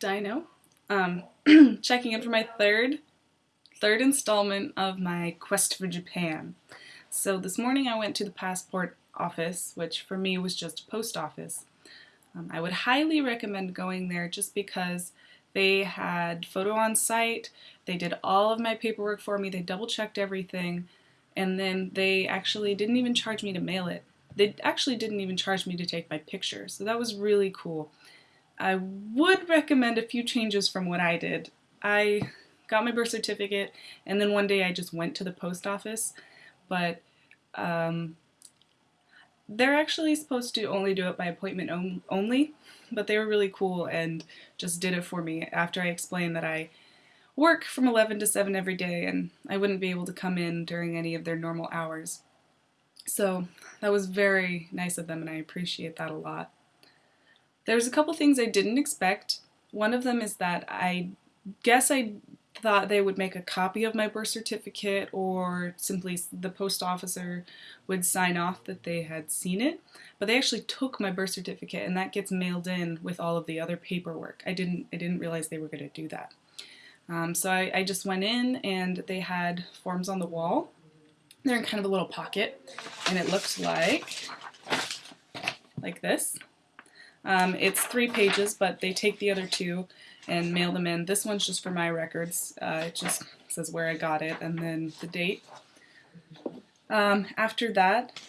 Dino. Um, checking in for my third, third installment of my quest for Japan. So this morning I went to the passport office, which for me was just a post office. Um, I would highly recommend going there just because they had photo on site, they did all of my paperwork for me, they double checked everything, and then they actually didn't even charge me to mail it. They actually didn't even charge me to take my picture, so that was really cool. I would recommend a few changes from what I did. I got my birth certificate and then one day I just went to the post office, but um, they're actually supposed to only do it by appointment only, but they were really cool and just did it for me after I explained that I work from 11 to 7 every day and I wouldn't be able to come in during any of their normal hours. So that was very nice of them and I appreciate that a lot. There's a couple things I didn't expect. One of them is that I guess I thought they would make a copy of my birth certificate or simply the post officer would sign off that they had seen it. But they actually took my birth certificate and that gets mailed in with all of the other paperwork. I didn't I didn't realize they were going to do that. Um, so I, I just went in and they had forms on the wall. They're in kind of a little pocket and it looks like like this. Um, it's three pages, but they take the other two and mail them in. This one's just for my records. Uh, it just says where I got it and then the date. Um, after that,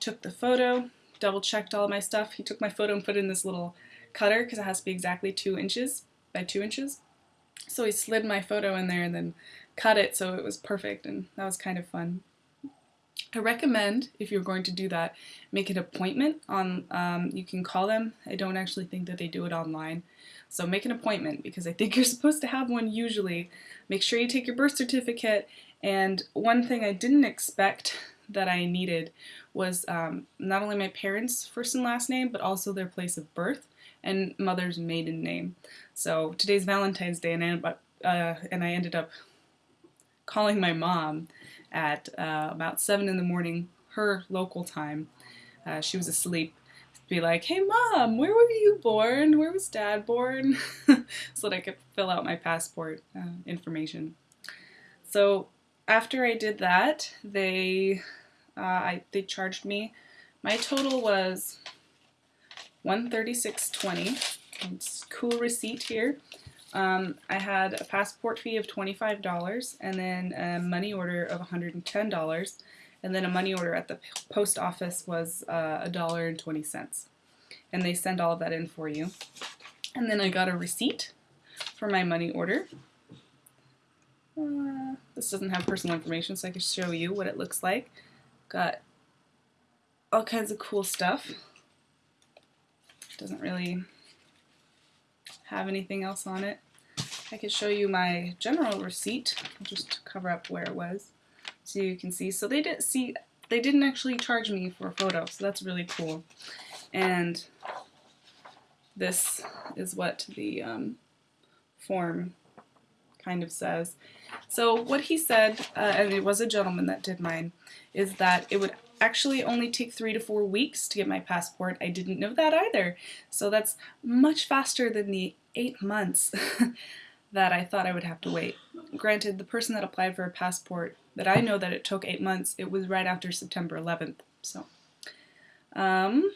took the photo, double checked all my stuff. He took my photo and put it in this little cutter because it has to be exactly two inches by two inches. So he slid my photo in there and then cut it so it was perfect and that was kind of fun. I recommend, if you're going to do that, make an appointment on, um, you can call them. I don't actually think that they do it online. So make an appointment because I think you're supposed to have one usually. Make sure you take your birth certificate and one thing I didn't expect that I needed was um, not only my parents' first and last name, but also their place of birth and mother's maiden name. So today's Valentine's Day and I, uh, and I ended up calling my mom at uh, about 7 in the morning, her local time. Uh, she was asleep. Be like, hey mom, where were you born? Where was dad born? so that I could fill out my passport uh, information. So after I did that, they uh, I, they charged me. My total was 136.20. It's cool receipt here. Um, I had a passport fee of $25 and then a money order of $110 and then a money order at the post office was uh, a dollar and 20 cents. And they send all of that in for you. And then I got a receipt for my money order. Uh, this doesn't have personal information so I can show you what it looks like. Got all kinds of cool stuff. Doesn't really have anything else on it. I could show you my general receipt, just to cover up where it was, so you can see. So they didn't see they didn't actually charge me for a photo, so that's really cool. And this is what the um, form kind of says. So what he said, uh, and it was a gentleman that did mine, is that it would actually only take three to four weeks to get my passport. I didn't know that either. So that's much faster than the eight months that I thought I would have to wait. Granted, the person that applied for a passport that I know that it took eight months, it was right after September 11th. So, um,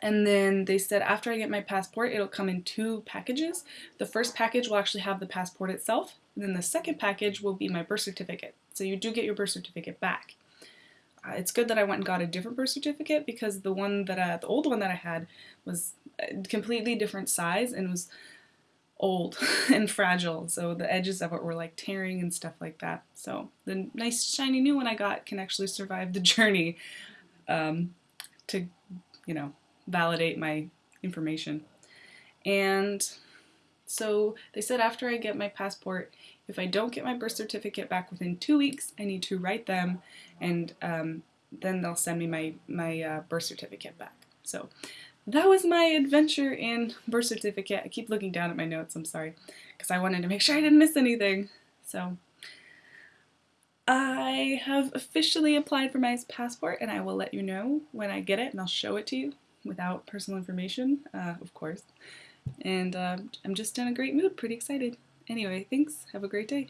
and then they said after I get my passport, it'll come in two packages. The first package will actually have the passport itself, and then the second package will be my birth certificate. So you do get your birth certificate back. Uh, it's good that I went and got a different birth certificate because the one that I, the old one that I had was a completely different size and was old and fragile. So the edges of it were like tearing and stuff like that. So the nice shiny new one I got can actually survive the journey um, to, you know, validate my information. And so they said after I get my passport, if I don't get my birth certificate back within two weeks, I need to write them and um, then they'll send me my, my uh, birth certificate back. So that was my adventure in birth certificate. I keep looking down at my notes, I'm sorry, because I wanted to make sure I didn't miss anything. So I have officially applied for my passport and I will let you know when I get it and I'll show it to you without personal information, uh, of course. And uh, I'm just in a great mood, pretty excited. Anyway, thanks. Have a great day.